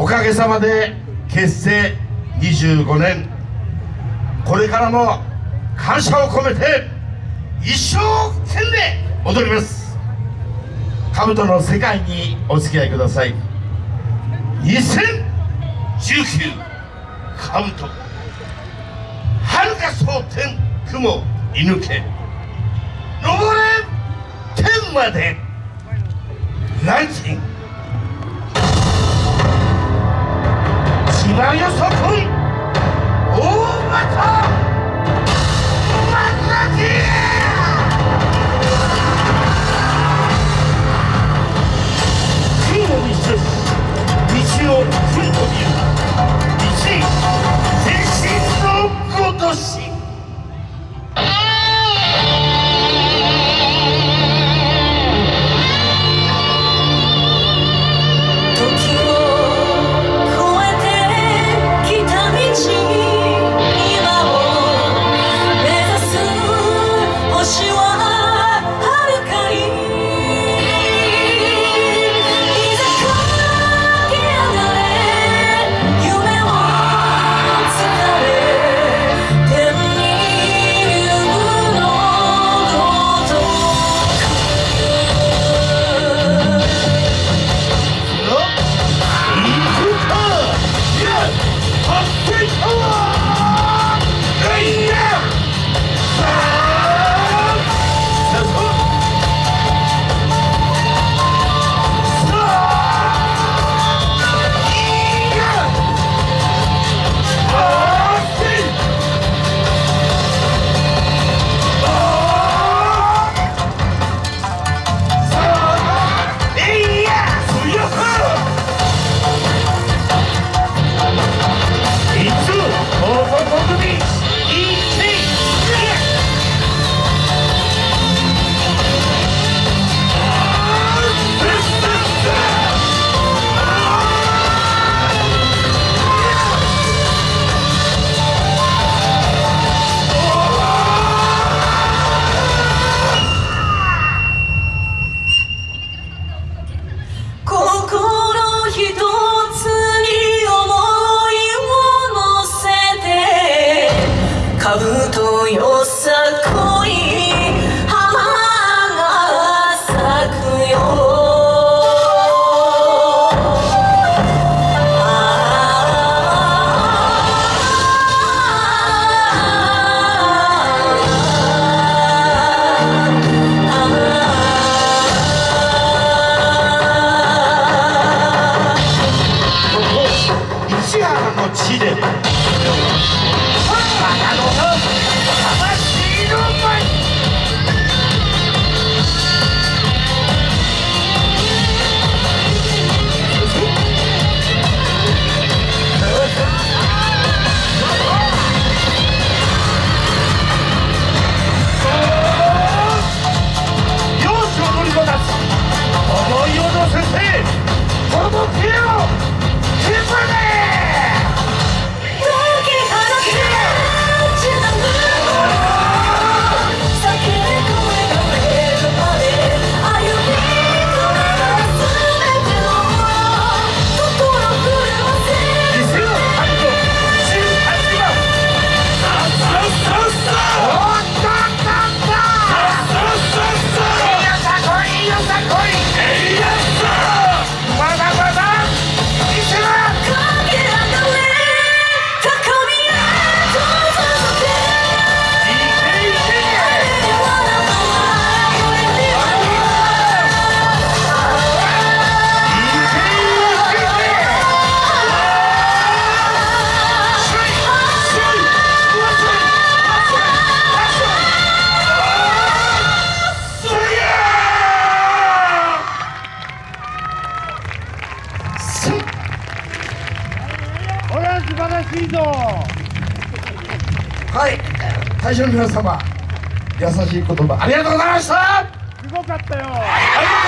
おかげさまで結成25年。これからも感謝を込めて一生懸命踊ります。兜の世界にお付き合いください。2019兜。遥か蒼天雲射抜け。登れ天まで。ランチ兜よさこい花が咲くよ。石原の地でい晴らしいぞはい。大将の皆様優しい言葉ありがとうございました。あすごかったよ。りがとう